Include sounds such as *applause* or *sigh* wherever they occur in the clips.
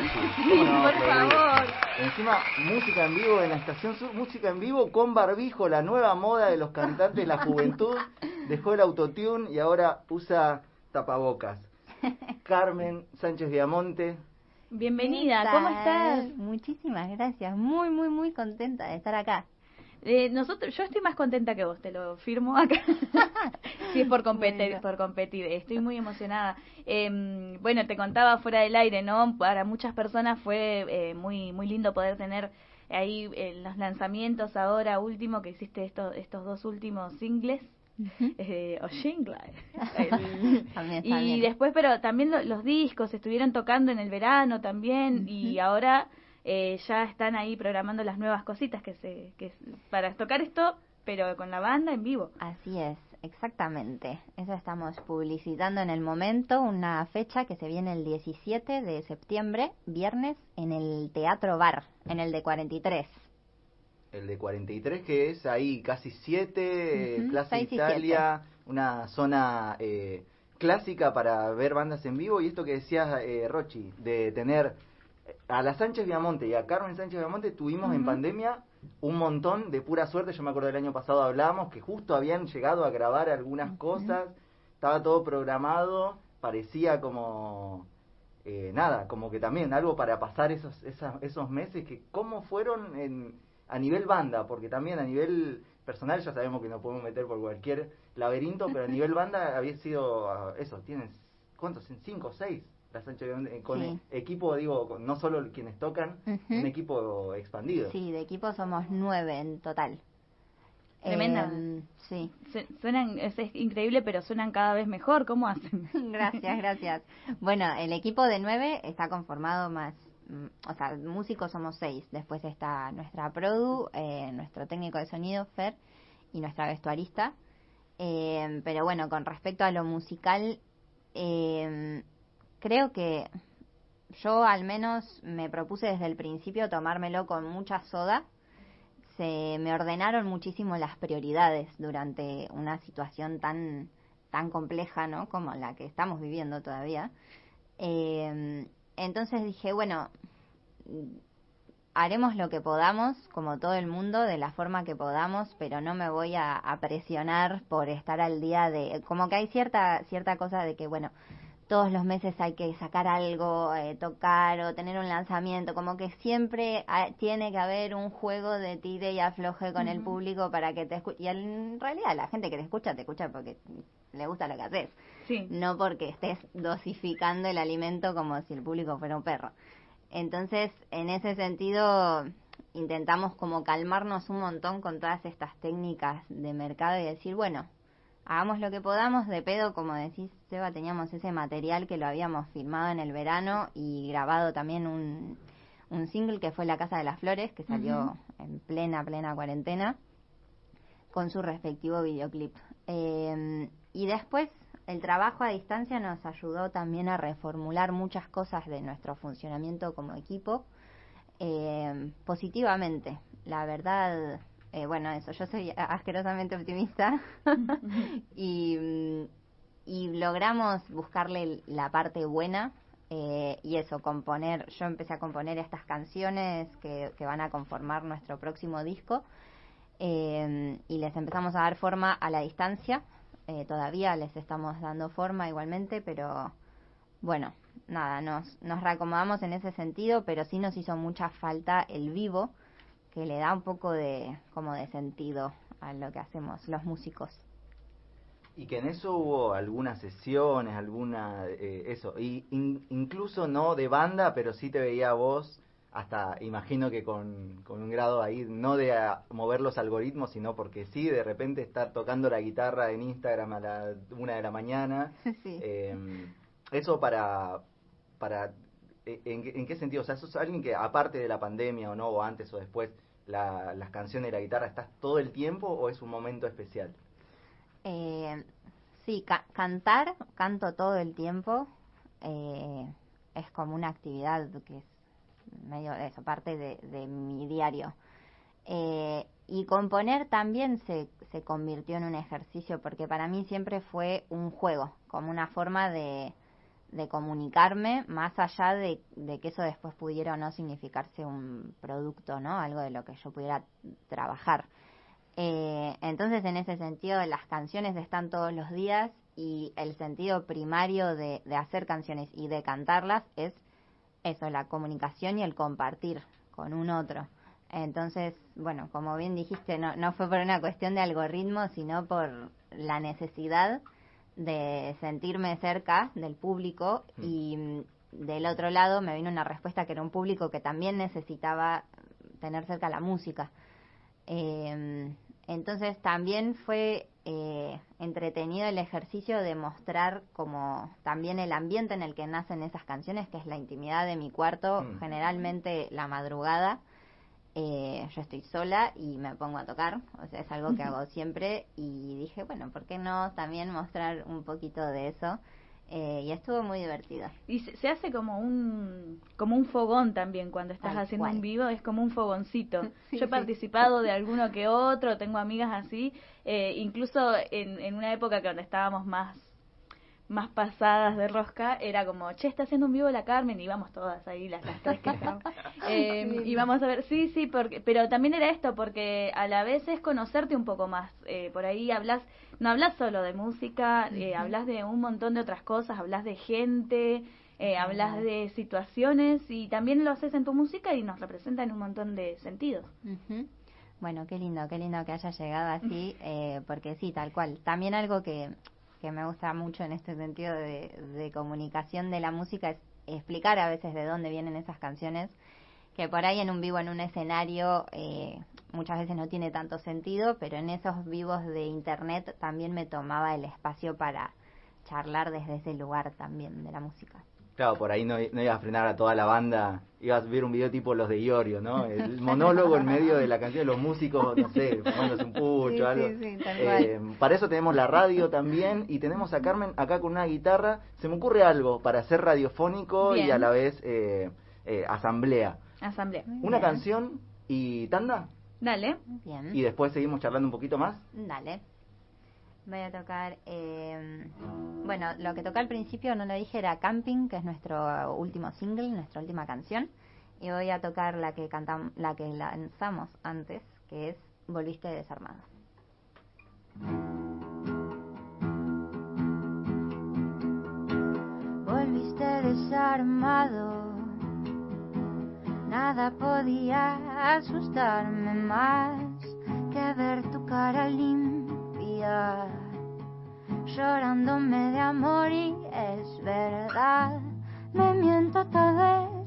Sí, por favor. Encima, música en vivo en la Estación Sur, música en vivo con barbijo, la nueva moda de los cantantes de la juventud. Dejó el autotune y ahora usa tapabocas. Carmen Sánchez Viamonte. Bienvenida, ¿cómo estás? Muchísimas gracias, muy, muy, muy contenta de estar acá. Eh, nosotros, yo estoy más contenta que vos, te lo firmo acá. *laughs* si es por competir, por competir, estoy muy emocionada. Eh, bueno, te contaba fuera del aire, ¿no? Para muchas personas fue eh, muy muy lindo poder tener ahí eh, los lanzamientos ahora último que hiciste estos estos dos últimos singles. *laughs* eh, o jingles. *laughs* y después, pero también los discos estuvieron tocando en el verano también y ahora eh, ya están ahí programando las nuevas cositas que se que para tocar esto, pero con la banda en vivo. Así es, exactamente. Eso estamos publicitando en el momento, una fecha que se viene el 17 de septiembre, viernes, en el Teatro Bar, en el de 43. El de 43 que es ahí casi 7, Plaza Italia, una zona eh, clásica para ver bandas en vivo y esto que decías eh, Rochi, de tener a la Sánchez Viamonte y a Carmen Sánchez Viamonte tuvimos en pandemia un montón de pura suerte. Yo me acuerdo del año pasado hablábamos que justo habían llegado a grabar algunas cosas, estaba todo programado, parecía como eh, nada, como que también algo para pasar esos, esos meses que cómo fueron en, a nivel banda, porque también a nivel personal ya sabemos que nos podemos meter por cualquier laberinto, pero a *laughs* nivel banda había sido ah, eso, tienes ¿cuántos? ¿Cinco o seis? La eh, con equipo, digo, no solo quienes tocan, un equipo expandido. Sí, de equipo somos nueve en total. Tremenda. Em, sí. Suenan, es, increíble, pero suenan cada vez mejor. ¿Cómo hacen? *laughs* gracias, gracias. Bueno, el equipo de nueve está conformado más, mm, o sea, músicos somos seis. Después está nuestra produ, eh, nuestro técnico de sonido, Fer, y nuestra vestuarista. Eh, pero bueno, con respecto a lo musical, eh, creo que yo al menos me propuse desde el principio tomármelo con mucha soda. Se me ordenaron muchísimo las prioridades durante una situación tan tan compleja, ¿no? Como la que estamos viviendo todavía. Eh, entonces dije, bueno, haremos lo que podamos, como todo el mundo, de la forma que podamos, pero no me voy a, a presionar por estar al día de, como que hay cierta cierta cosa de que, bueno, todos los meses hay que sacar algo, eh, tocar o tener un lanzamiento, como que siempre tiene que haber un juego de tire y afloje con el público para que te escuche. Y en realidad la gente que te escucha, te escucha porque le gusta lo que haces, sí. no porque estés dosificando el alimento como si el público fuera un perro. Entonces, en ese sentido, intentamos como calmarnos un montón con todas estas técnicas de mercado y decir, bueno, hagamos lo que podamos, de pedo, como decís, Seba, teníamos ese material que lo habíamos filmado en el verano y grabado también un, un single que fue La Casa de las Flores, que salió en plena, plena cuarentena, con su respectivo videoclip. Eh, y después el trabajo a distancia nos ayudó también a reformular muchas cosas de nuestro funcionamiento como equipo eh, positivamente. La verdad, eh, bueno, eso, yo soy asquerosamente optimista. *laughs* Y, y, logramos buscarle la parte buena eh, y eso, componer, yo empecé a componer estas canciones que, que van a conformar nuestro próximo disco eh, y les empezamos a dar forma a la distancia, todavía les estamos dando forma igualmente, pero bueno, nada, nos, nos reacomodamos en ese sentido, pero sí nos hizo mucha falta el vivo que le da un poco de como de sentido a lo que hacemos los músicos. Y que en eso hubo algunas sesiones, alguna eh, eso, y incluso no de banda, pero sí te veía vos hasta imagino que con, con un grado ahí, no de mover los algoritmos, sino porque sí, de repente estar tocando la guitarra en Instagram a la una de la mañana. *laughs* Eh, eso para, para eh, ¿En, qué sentido? O sea, ¿sos alguien que aparte de la pandemia o no, o antes o después, las canciones y la guitarra, estás todo el tiempo o es un momento especial? Eh, sí, cantar, canto todo el tiempo. Eh, es como una actividad que es medio eso, parte de, mi diario. Eh, y componer también se, se convirtió en un ejercicio porque para mí siempre fue un juego, como una forma de, de comunicarme más allá de, que eso después pudiera o no significarse un producto, ¿no? Algo de lo que yo pudiera trabajar. Eh, entonces, en ese sentido, las canciones están todos los días y el sentido primario de, hacer canciones y de cantarlas es eso, la comunicación y el compartir con un otro. Entonces, bueno, como bien dijiste, no, no fue por una cuestión de algoritmo, sino por la necesidad de sentirme cerca del público mm. y mm, del otro lado me vino una respuesta que era un público que también necesitaba tener cerca la música. Em, entonces también fue eh, entretenido el ejercicio de mostrar como también el ambiente en el que nacen esas canciones, que es la intimidad de mi cuarto, mm. generalmente la madrugada, eh, yo estoy sola y me pongo a tocar, o sea, es algo que hago siempre y dije, bueno, ¿por qué no también mostrar un poquito de eso? Eh, y estuvo muy divertido. Y se, hace como un como un fogón también cuando estás haciendo un vivo, es como un fogoncito. *laughs* Yo he participado de alguno que otro, tengo amigas así, eh, incluso en, en una época que donde estábamos más más pasadas de rosca era como, che, está haciendo un vivo la Carmen y íbamos todas ahí, las, tres que *laughs* eh, y vamos a ver, sí, sí, porque, pero también era esto, porque a la vez es conocerte un poco más. Eh, por ahí hablas, no hablas solo de música, eh, hablas de un montón de otras cosas, hablas de gente, eh, hablas de situaciones y también lo haces en tu música y nos representa en un montón de sentidos. Bueno, qué lindo, qué lindo que haya llegado así, *laughs* eh, porque sí, tal cual. También algo que que me gusta mucho en este sentido de, comunicación de la música es explicar a veces de dónde vienen esas canciones, que por ahí en un vivo, en un escenario, eh, muchas veces no tiene tanto sentido, pero en esos vivos de internet también me tomaba el espacio para charlar desde ese lugar también de la música. Claro, por ahí no, no ibas a frenar a toda la banda, ibas a ver un video tipo los de Iorio, ¿no? El monólogo en medio de la canción de los músicos, no sé, fumándose un pucho, algo. Eh, para eso tenemos la radio también y tenemos a Carmen acá con una guitarra. Se me ocurre algo para hacer radiofónico y a la vez eh, eh, asamblea. Asamblea. Una canción y tanda. Dale. Bien. Y después seguimos charlando un poquito más. Dale. Voy a tocar, eh, bueno, lo que toqué al principio, no lo dije, era Camping, que es nuestro último single, nuestra última canción. Y voy a tocar la que cantamos, la que lanzamos antes, que es Volviste desarmado. Volviste desarmado, nada podía asustarme más que ver tu cara limpia llorándome de amor y es verdad, me miento todo el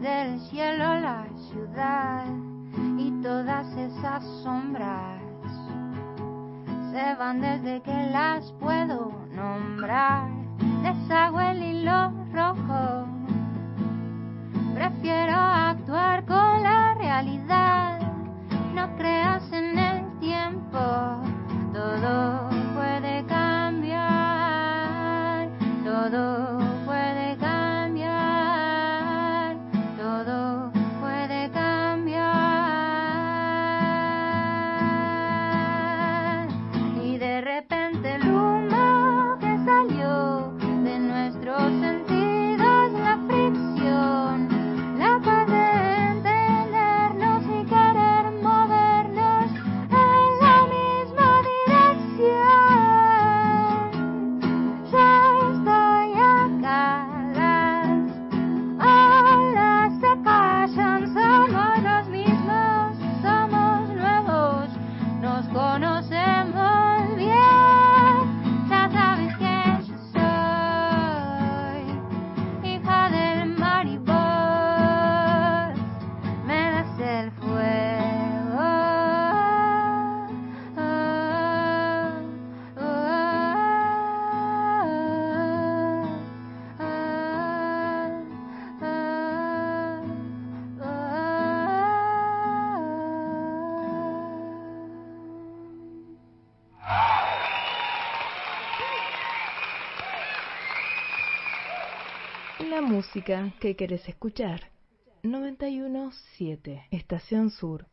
desde el cielo la ciudad y todas esas sombras se van desde que las puedo nombrar. Deshago el hilo rojo, prefiero actuar con la realidad. No creas en el tiempo, todo música que querés escuchar. 917 Estación Sur